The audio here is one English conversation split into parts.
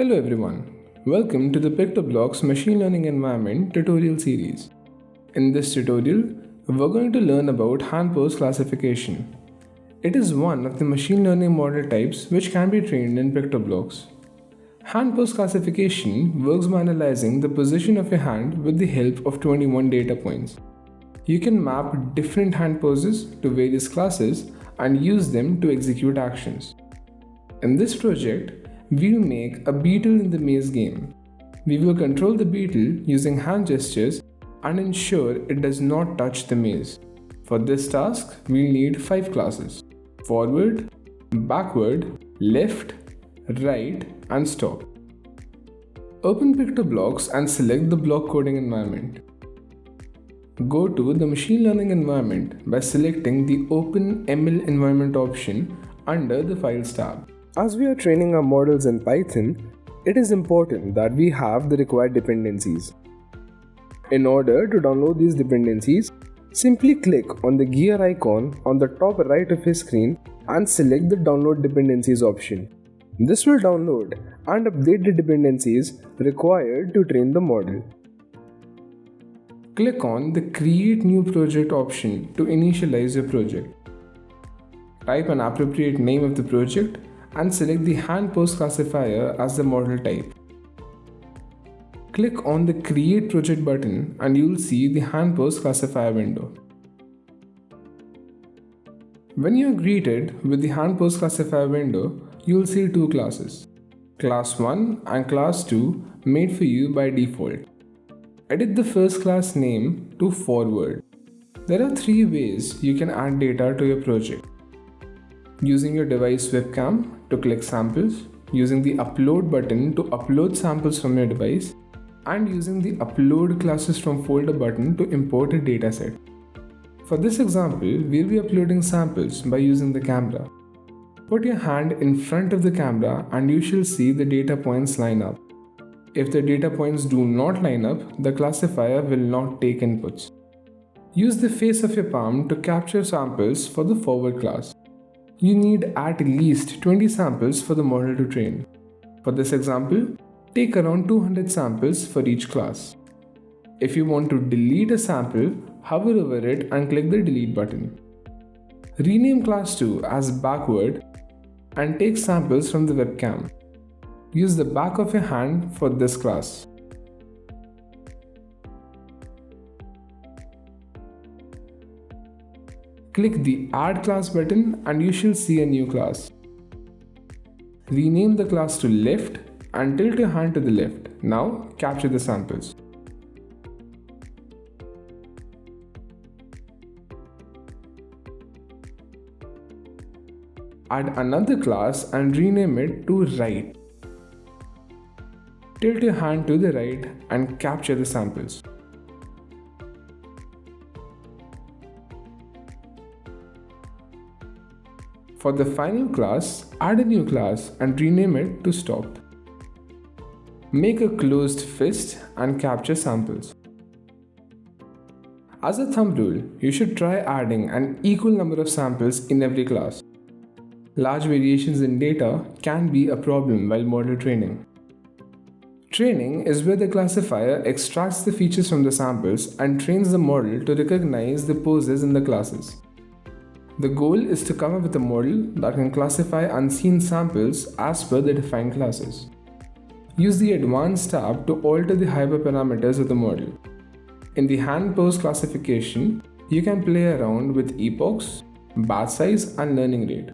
Hello everyone, welcome to the PictoBlox Machine Learning Environment tutorial series. In this tutorial, we're going to learn about hand pose classification. It is one of the machine learning model types which can be trained in PictoBlox. Hand pose classification works by analyzing the position of your hand with the help of 21 data points. You can map different hand poses to various classes and use them to execute actions. In this project, we'll make a beetle in the maze game. We will control the beetle using hand gestures and ensure it does not touch the maze. For this task, we'll need 5 classes forward, backward, left, right, and stop. Open PictoBlox and select the block coding environment. Go to the machine learning environment by selecting the Open ML environment option under the Files tab. As we are training our models in Python, it is important that we have the required dependencies. In order to download these dependencies, simply click on the gear icon on the top right of your screen and select the download dependencies option. This will download and update the dependencies required to train the model. Click on the create new project option to initialize your project. Type an appropriate name of the project and select the hand pose classifier as the model type. Click on the create project button and you will see the hand pose classifier window. When you are greeted with the hand pose classifier window, you will see two classes, class 1 and class 2 made for you by default. Edit the first class name to forward. There are three ways you can add data to your project using your device webcam to click samples, using the upload button to upload samples from your device, and using the upload classes from folder button to import a dataset. For this example, we'll be uploading samples by using the camera. Put your hand in front of the camera and you shall see the data points line up. If the data points do not line up, the classifier will not take inputs. Use the face of your palm to capture samples for the forward class you need at least 20 samples for the model to train. For this example, take around 200 samples for each class. If you want to delete a sample, hover over it and click the delete button. Rename class 2 as backward and take samples from the webcam. Use the back of your hand for this class. Click the Add Class button and you shall see a new class. Rename the class to Left and tilt your hand to the left. Now capture the samples. Add another class and rename it to Right. Tilt your hand to the right and capture the samples. For the final class, add a new class and rename it to stop. Make a closed fist and capture samples. As a thumb rule, you should try adding an equal number of samples in every class. Large variations in data can be a problem while model training. Training is where the classifier extracts the features from the samples and trains the model to recognize the poses in the classes. The goal is to come up with a model that can classify unseen samples as per the defined classes. Use the Advanced tab to alter the hyperparameters of the model. In the hand pose classification, you can play around with epochs, batch size and learning rate.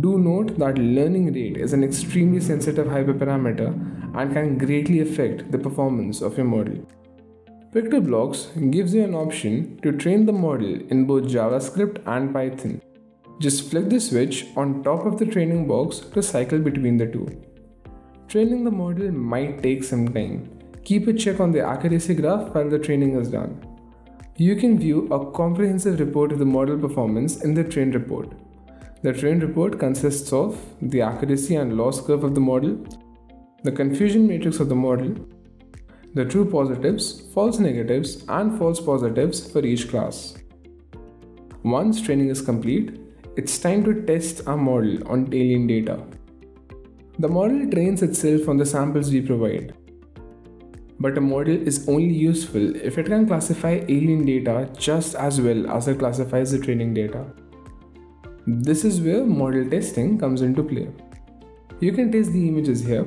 Do note that learning rate is an extremely sensitive hyperparameter and can greatly affect the performance of your model. PictoBlox gives you an option to train the model in both JavaScript and Python. Just flick the switch on top of the training box to cycle between the two. Training the model might take some time. Keep a check on the accuracy graph while the training is done. You can view a comprehensive report of the model performance in the train report. The train report consists of the accuracy and loss curve of the model, the confusion matrix of the model, the true positives, false negatives, and false positives for each class. Once training is complete, it's time to test our model on alien data. The model trains itself on the samples we provide. But a model is only useful if it can classify alien data just as well as it classifies the training data. This is where model testing comes into play. You can test the images here.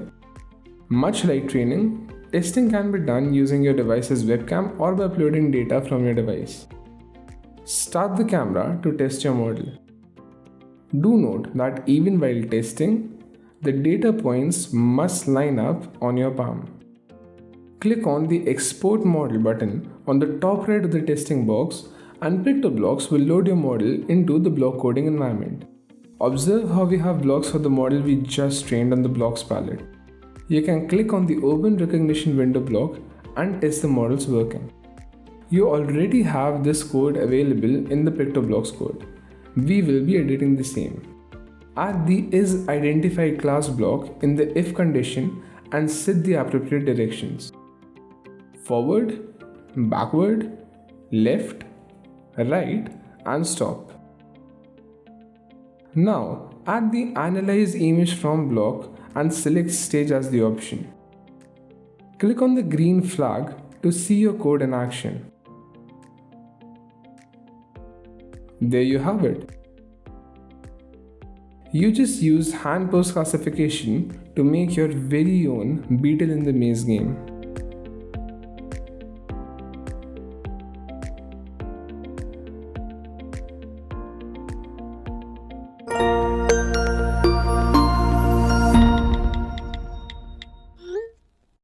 Much like training, testing can be done using your device's webcam or by uploading data from your device. Start the camera to test your model. Do note that even while testing, the data points must line up on your palm. Click on the Export Model button on the top right of the testing box and PictoBlox will load your model into the block coding environment. Observe how we have blocks for the model we just trained on the blocks palette. You can click on the Open Recognition window block and test the models working. You already have this code available in the PictoBlox code. We will be editing the same. Add the isIdentified class block in the if condition and set the appropriate directions forward, backward, left, right and stop. Now add the analyze image from block and select stage as the option. Click on the green flag to see your code in action. There you have it. You just use hand pose classification to make your very own Beetle in the Maze game.